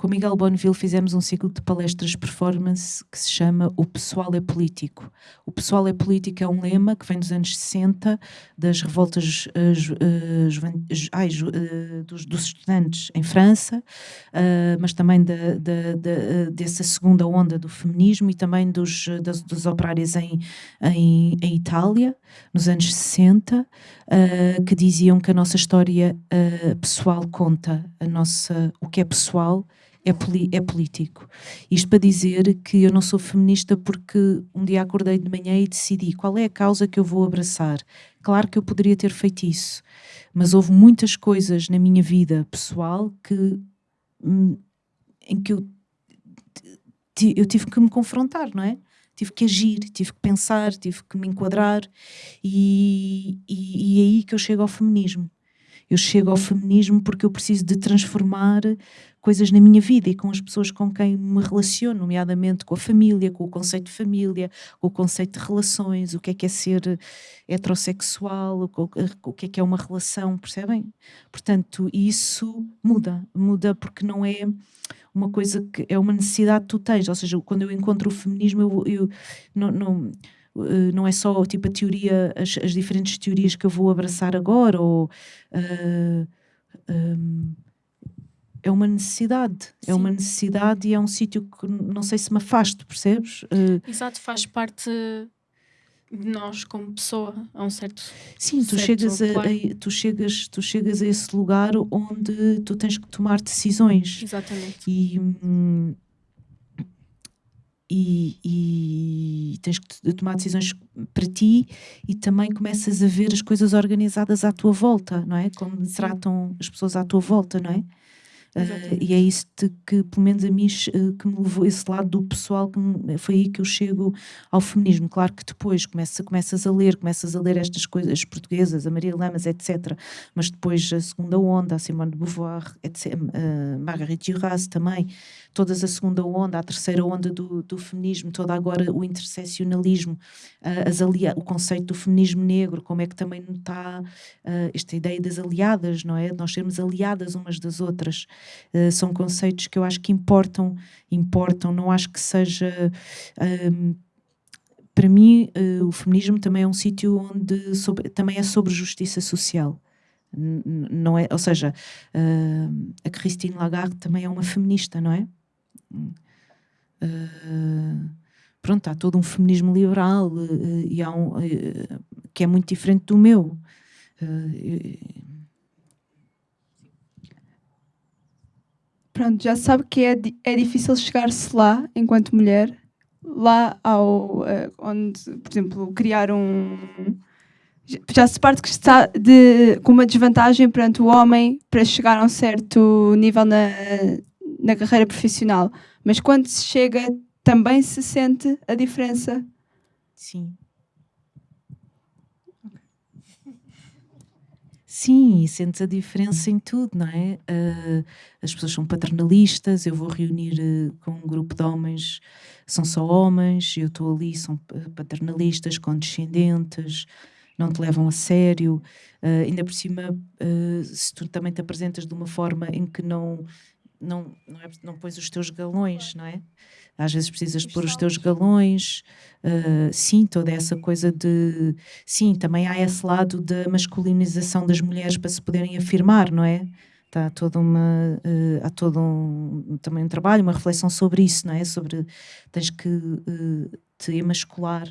com Miguel Bonneville fizemos um ciclo de palestras performance que se chama O Pessoal é Político. O Pessoal é Político é um lema que vem dos anos 60, das revoltas uh, uh, ai, uh, dos, dos, estudantes em França, mas também da, da, da, dessa segunda onda do feminismo e também dos, das, dos operários em, em, em, Itália, nos anos 60, que diziam que a nossa história pessoal conta, a nossa, o que é pessoal é, é político. Isto para dizer que eu não sou feminista porque um dia acordei de manhã e decidi qual é a causa que eu vou abraçar. Claro que eu poderia ter feito isso, mas houve muitas coisas na minha vida pessoal que hum, em que eu, eu tive que me confrontar, não é? Tive que agir, tive que pensar, tive que me enquadrar e, e, e é aí que eu chego ao feminismo. Eu chego ao feminismo porque eu preciso de transformar coisas na minha vida e com as pessoas com quem me relaciono, nomeadamente com a família, com o conceito de família, com o conceito de relações, o que é que é ser heterossexual, o que é que é uma relação, percebem? Portanto, isso muda, muda porque não é uma coisa que é uma necessidade que tu tens, ou seja, quando eu encontro o feminismo, eu, eu não, não Uh, não é só tipo a teoria, as, as, diferentes teorias que eu vou abraçar agora, ou uh, um, é uma necessidade, Sim. é uma necessidade e é um sítio que não sei se me afasto, percebes? Uh, Exato, faz parte de nós como pessoa a um certo sim tu certo chegas a, a, tu chegas tu chegas a esse lugar onde tu tens que tomar decisões exatamente e hum, e, e, tens que tomar decisões para ti e também começas a ver as coisas organizadas à tua volta, não é? Como Sim. tratam as pessoas à tua volta, não é? Uh, e é isso que, pelo menos a mim, uh, que me levou esse lado do pessoal, que me, foi aí que eu chego ao feminismo. Claro que depois começa, começas a ler, começas a ler estas coisas portuguesas, a Maria Lamas, etc. Mas depois a segunda onda, a Simone de Beauvoir, etc., uh, Marguerite Duras também, todas a segunda onda, a terceira onda do, do feminismo, toda agora o interseccionalismo, as alia o conceito do feminismo negro, como é que também está esta ideia das aliadas, não é? Nós sermos aliadas umas das outras. Uh, são conceitos que eu acho que importam, importam, não acho que seja. Um, para mim, uh, o feminismo também é um sítio onde sobre, também é sobre justiça social. N não é, ou seja, uh, a Christine Lagarde também é uma feminista, não é? pronto, há todo um feminismo liberal e há um, que é muito diferente do meu. Pronto, já sabe que é, é difícil chegar-se lá enquanto mulher, lá ao, uh, onde, por exemplo, criar um. Já se parte que está de, com uma desvantagem perante o homem para chegar a um certo nível na, na carreira profissional. Mas quando se chega, também se sente a diferença. Sim. Sim, sentes a diferença em tudo, não é? Uh, as pessoas são paternalistas, eu vou reunir uh, com um grupo de homens, são só homens, eu estou ali, são paternalistas, condescendentes, não te levam a sério. Uh, ainda por cima, se tu também te apresentas de uma forma em que não, não, não, é, não pões os teus galões, não é? às vezes precisas de pôr os teus galões, uh, sim, toda essa coisa de. Sim, também há esse lado da masculinização das mulheres para se poderem afirmar, não é? Está toda uma. Uh, há todo um, também um trabalho, uma reflexão sobre isso, não é? Sobre. tens que uh, te emascular.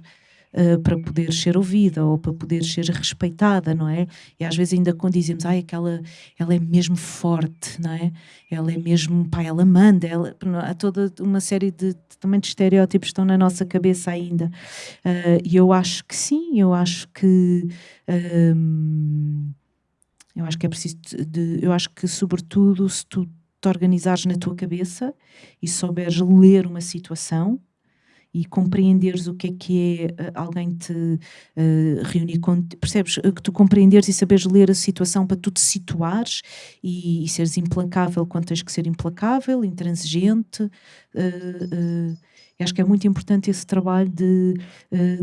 Uh, para poder ser ouvida ou para poder ser respeitada, não é? E às vezes ainda quando dizemos, ai, aquela, ela é mesmo forte, não é? Ela é mesmo, pá, ela manda, ela, há toda uma série de, também de estereótipos que estão na nossa cabeça ainda. Uh, e eu acho que sim, eu acho que... Um, eu acho que é preciso de, eu acho que sobretudo se tu te organizares na tua cabeça e souberes ler uma situação e compreenderes o que é que é uh, alguém te uh, reunir com percebes uh, que tu compreenderes e saberes ler a situação para tu te situares e, e seres implacável quando tens que ser implacável, intransigente acho que é muito importante esse trabalho de,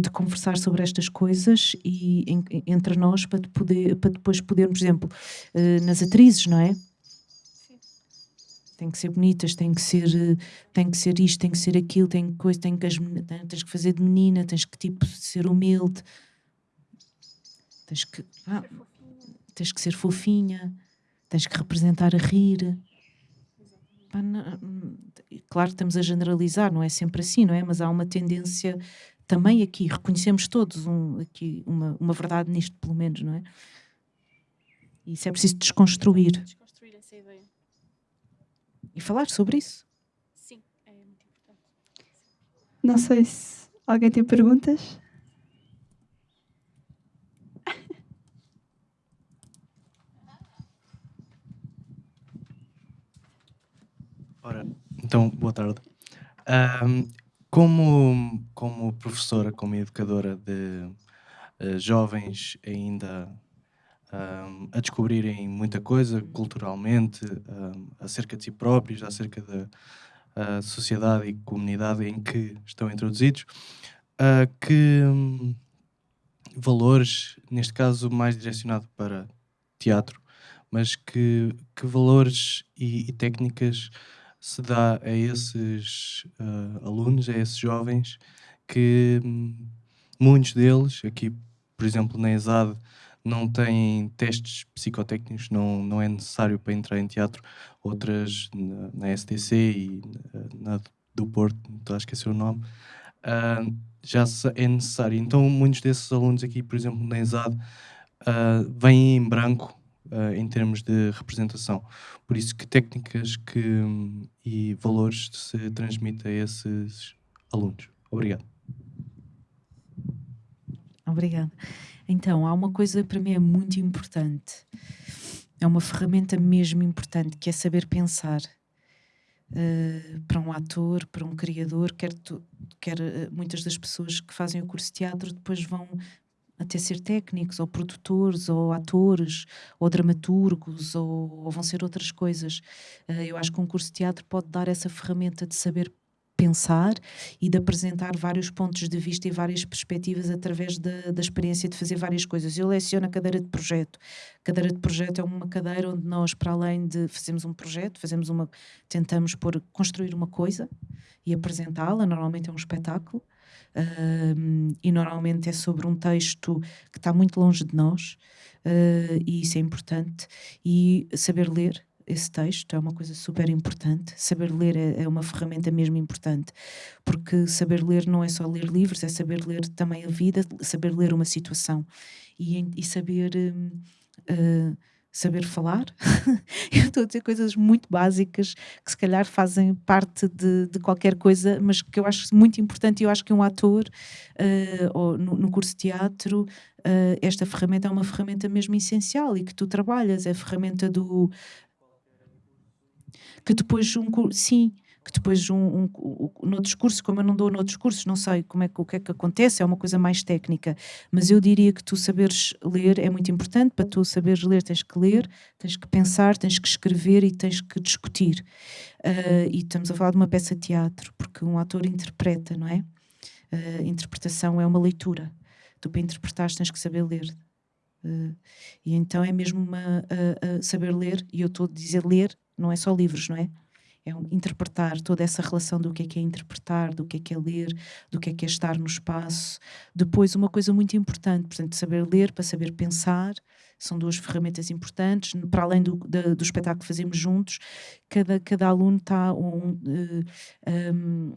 de conversar sobre estas coisas e entre nós para, poder, para depois podermos, por exemplo, nas atrizes, não é? Tem que ser bonitas, tem que ser, tem que ser isto, tem que ser aquilo, tem que coisa, tem que as, tens que fazer de menina, tens que tipo ser humilde, tens que, ah, tens que ser fofinha, tens que representar a rir. claro que estamos a generalizar, não é sempre assim, não é? Mas há uma tendência também aqui, reconhecemos todos um, aqui uma, uma verdade nisto, pelo menos, não é? Isso é preciso desconstruir. Desconstruir essa ideia e falar sobre isso. Sim, é muito importante. Não sei se alguém tem perguntas. Ora, então, boa tarde. Um, como, como professora, como educadora de uh, jovens ainda um, a descobrirem muita coisa culturalmente, um, acerca de si próprios, acerca da sociedade e comunidade em que estão introduzidos, uh, que um, valores, neste caso mais direcionado para teatro, mas que, que valores e, e técnicas se dá a esses uh, alunos, a esses jovens, que hum, muitos deles, aqui, por exemplo, na ESAD, não têm testes psicotécnicos, não, não é necessário para entrar em teatro. Outras, na, na STC e na, do Porto, estou a esquecer o nome, uh, já é necessário. Então, muitos desses alunos aqui, por exemplo, na ESAD, uh, vêm em branco uh, em termos de representação. Por isso, que técnicas que, um, e valores se transmite a esses alunos? Obrigado. Obrigada. Então, há uma coisa para mim é muito importante. É uma ferramenta mesmo importante, que é saber pensar. Uh, para um ator, para um criador, quer, tu, quer uh, muitas das pessoas que fazem o curso de teatro depois vão até ser técnicos, ou produtores, ou atores, ou dramaturgos, ou, ou vão ser outras coisas. Uh, eu acho que um curso de teatro pode dar essa ferramenta de saber pensar e de apresentar vários pontos de vista e várias perspectivas através da, da experiência de fazer várias coisas. Eu leciono a cadeira de projeto. A cadeira de projeto é uma cadeira onde nós, para além de fazermos um projeto, fazemos uma, tentamos por construir uma coisa e apresentá-la. Normalmente é um espetáculo. Um, e normalmente é sobre um texto que está muito longe de nós, uh, e isso é importante. E saber ler, esse texto é uma coisa super importante. Saber ler é, é, uma ferramenta mesmo importante, porque saber ler não é só ler livros, é saber ler também a vida, saber ler uma situação e, e saber. Uh, saber falar. (laughs) Eu estou a dizer coisas muito básicas que se calhar fazem parte de, de qualquer coisa, mas que eu acho muito importante. Eu acho que um ator, uh, ou no, no, curso de teatro, uh, esta ferramenta é uma ferramenta mesmo essencial e que tu trabalhas, é a ferramenta do que depois um sim, que depois um, um, um, como eu não dou no discurso, não sei como é que, o que é que acontece, é uma coisa mais técnica, mas eu diria que tu saberes ler é muito importante, para tu saberes ler tens que ler, tens que pensar, tens que escrever e tens que discutir. Uh, e estamos a falar de uma peça de teatro, porque um ator interpreta, não é? Uh, interpretação é uma leitura. Tu para interpretar tens que saber ler. Uh, e então é mesmo uma, saber ler, e eu estou a dizer ler não é só livros, não é? É um, interpretar toda essa relação do que é que é interpretar, do que é que é ler, do que é que é estar no espaço. Depois, uma coisa muito importante, portanto, saber ler para saber pensar, são duas ferramentas importantes. Para além do, do, do espetáculo que fazemos juntos, cada, cada aluno está um, um,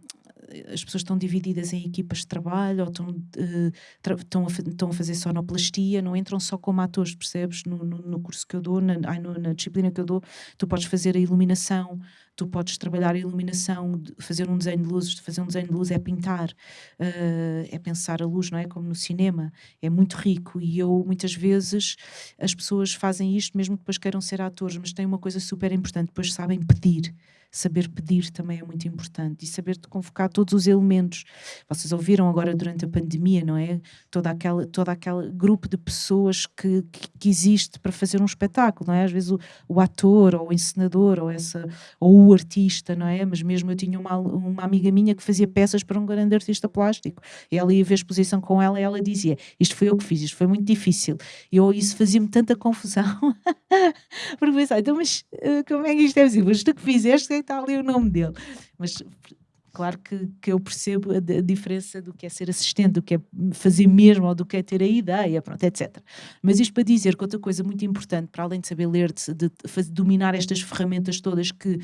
as pessoas estão divididas em equipas de trabalho ou estão, uh, estão, a, estão a fazer sonoplastia, não entram só como atores, percebes? No, no, no curso que eu dou, na, na disciplina que eu dou, tu podes fazer a iluminação, tu podes trabalhar a iluminação, fazer um desenho de luzes, fazer um desenho de luz é pintar, uh, é pensar a luz, não é? Como no cinema, é muito rico e eu muitas vezes as pessoas fazem isto mesmo que depois queiram ser atores, mas tem uma coisa super importante, depois sabem pedir saber pedir também é muito importante e saber convocar todos os elementos. Vocês ouviram agora durante a pandemia, não é? Toda aquela, toda aquele grupo de pessoas que, que, existe para fazer um espetáculo, não é? Às vezes o, o, ator ou o encenador ou, essa, ou o artista, não é? Mas mesmo eu tinha uma, uma amiga minha que fazia peças para um grande artista plástico e ela ia ver a exposição com ela e ela dizia: Isto foi eu que fiz, isto foi muito difícil. E eu, isso fazia-me tanta confusão. (laughs) Porque pensava, então, mas uh, como é que isto é possível? Mas que fizeste, está ali o nome dele. Mas claro que, que eu percebo a, a, diferença do que é ser assistente, do que é fazer mesmo ou do que é ter a ideia, pronto, etc. Mas isto para dizer que outra coisa muito importante, para além de saber ler, de, de, de dominar estas ferramentas todas que,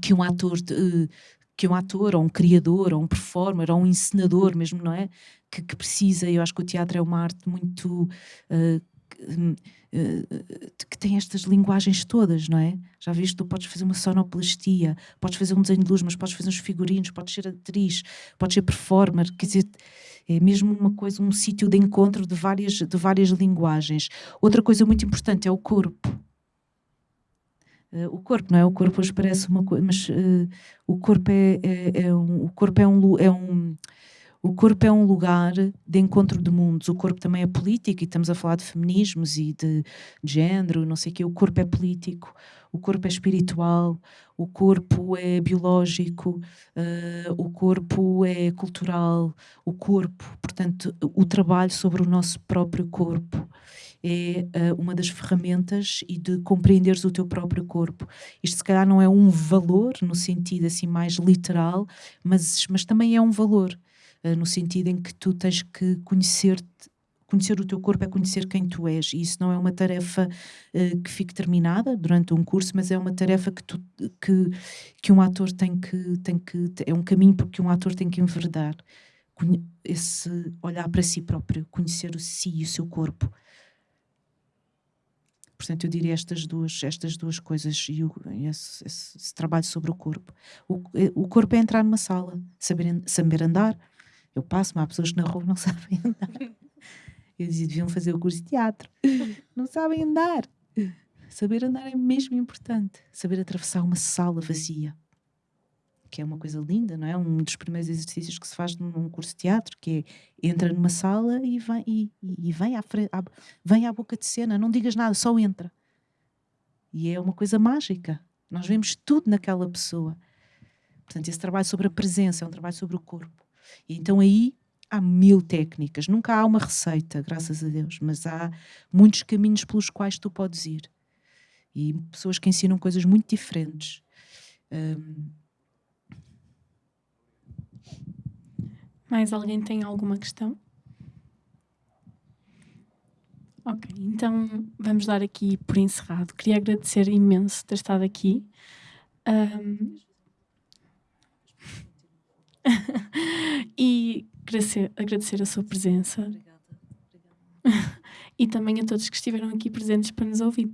que um ator de, que um ator, ou um criador, ou um performer, ou um encenador mesmo, não é? Que, que precisa, eu acho que o teatro é uma arte muito uh, que tem estas linguagens todas, não é? Já viste, tu podes fazer uma sonoplastia, podes fazer um desenho de luz, mas podes fazer uns figurinos, podes ser atriz, podes ser performer, quer dizer, é mesmo uma coisa, um sítio de encontro de várias, de várias linguagens. Outra coisa muito importante é o corpo. Uh, o corpo, não é? O corpo hoje parece uma coisa, mas uh, o corpo é, é, é, um, o corpo é um, é um o corpo é um lugar de encontro de mundos. O corpo também é político, e estamos a falar de feminismos e de, género, não sei o quê. O corpo é político, o corpo é espiritual, o corpo é biológico, uh, o corpo é cultural. O corpo, portanto, o trabalho sobre o nosso próprio corpo é uh, uma das ferramentas e de compreenderes o teu próprio corpo. Isto se calhar não é um valor no sentido assim mais literal, mas, mas também é um valor. Eh, no sentido em que tu tens que conhecer conhecer o teu corpo é conhecer quem tu és. E isso não é uma tarefa uh, que fique terminada durante um curso mas é uma tarefa que, tu, que, que um ator tem que, tem que é um caminho porque um ator tem que enverdar. Esse olhar para si próprio conhecer o si e o seu corpo. Portanto eu diria estas duas estas duas coisas e o, esse, esse, esse, trabalho sobre o corpo. O, o corpo é entrar numa sala saber, saber andar eu passo, mas há pessoas que na rua não (laughs) sabem andar. Eu dizia, deviam fazer o curso de teatro. Não sabem andar. Saber andar é mesmo importante. Saber atravessar uma sala vazia. Que é uma coisa linda, não é? Um dos primeiros exercícios que se faz num curso de teatro, que é entra numa sala e vem, e, e vem, à frente, à, vem à boca de cena, não digas nada, só entra. E é uma coisa mágica. Nós vemos tudo naquela pessoa. Portanto, esse trabalho sobre a presença é um trabalho sobre o corpo. Então aí há mil técnicas. Nunca há uma receita, graças a Deus, mas há muitos caminhos pelos quais tu podes ir. E pessoas que ensinam coisas muito diferentes. Um... Mais alguém tem alguma questão? Ok, então vamos dar aqui por encerrado. Queria agradecer imenso ter estado aqui. Um, (laughs) e agradecer, agradecer, a sua presença. Obrigada. Obrigada. (laughs) e também a todos que estiveram aqui presentes para nos ouvir.